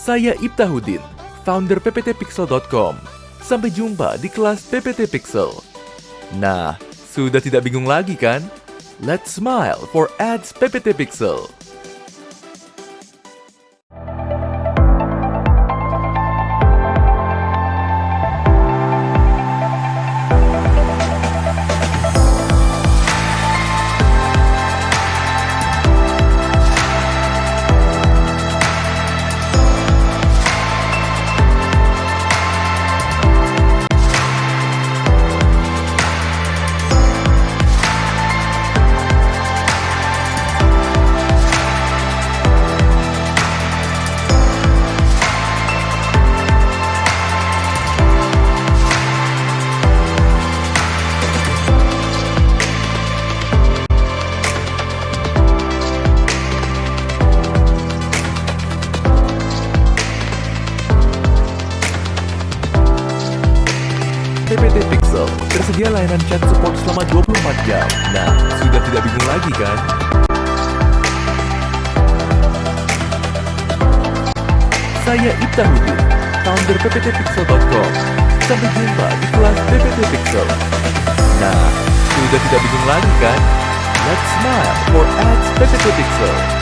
Saya Ibtahuddin, founder pptpixel.com. Sampai jumpa di kelas PPT Pixel. Nah, sudah tidak bingung lagi kan? Let's smile for ads PPT Pixel. PPT Pixel tersedia layanan chat support selama 24 jam. Nah, sudah tidak bingung lagi kan? Saya Ibtahuddin, founder pptpixel.com. Sampai jumpa di kelas PPT Pixel. Nah, sudah tidak bingung lagi kan? Let's smile for ads PPT Pixel.